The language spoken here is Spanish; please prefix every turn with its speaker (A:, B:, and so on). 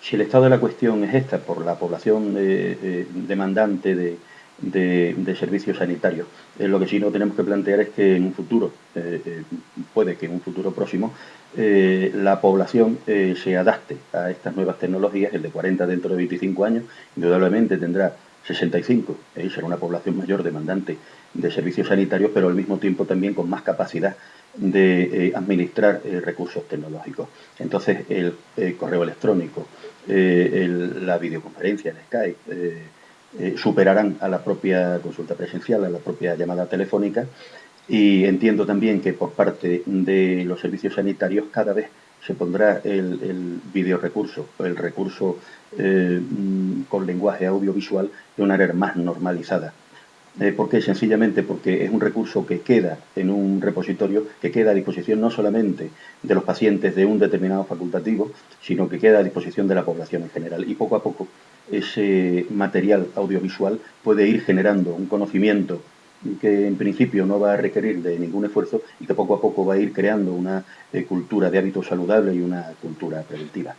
A: si el estado de la cuestión es esta, por la población demandante de, servicios sanitarios. Eh, lo que sí no tenemos que plantear es que en un futuro, eh, eh, puede que en un futuro próximo, la población se adapte a estas nuevas tecnologías, el de 40 dentro de 25 años, indudablemente tendrá 65, será una población mayor demandante de servicios sanitarios, pero al mismo tiempo también con más capacidad de administrar recursos tecnológicos. Entonces, el correo electrónico, la videoconferencia, el Skype, eh, superarán a la propia consulta presencial, a la propia llamada telefónica y entiendo también que por parte de los servicios sanitarios cada vez se pondrá el, el videorecurso, el recurso eh, mm, con lenguaje audiovisual de una manera más normalizada. Eh, ¿Por qué? Sencillamente porque es un recurso que queda en un repositorio, que queda a disposición no solamente de los pacientes de un determinado facultativo, sino que queda a disposición de la población en general. Y poco a poco ese material audiovisual puede ir generando un conocimiento que en principio no va a requerir de ningún esfuerzo y que poco a poco va a ir creando una eh, cultura de hábitos saludables y una cultura preventiva.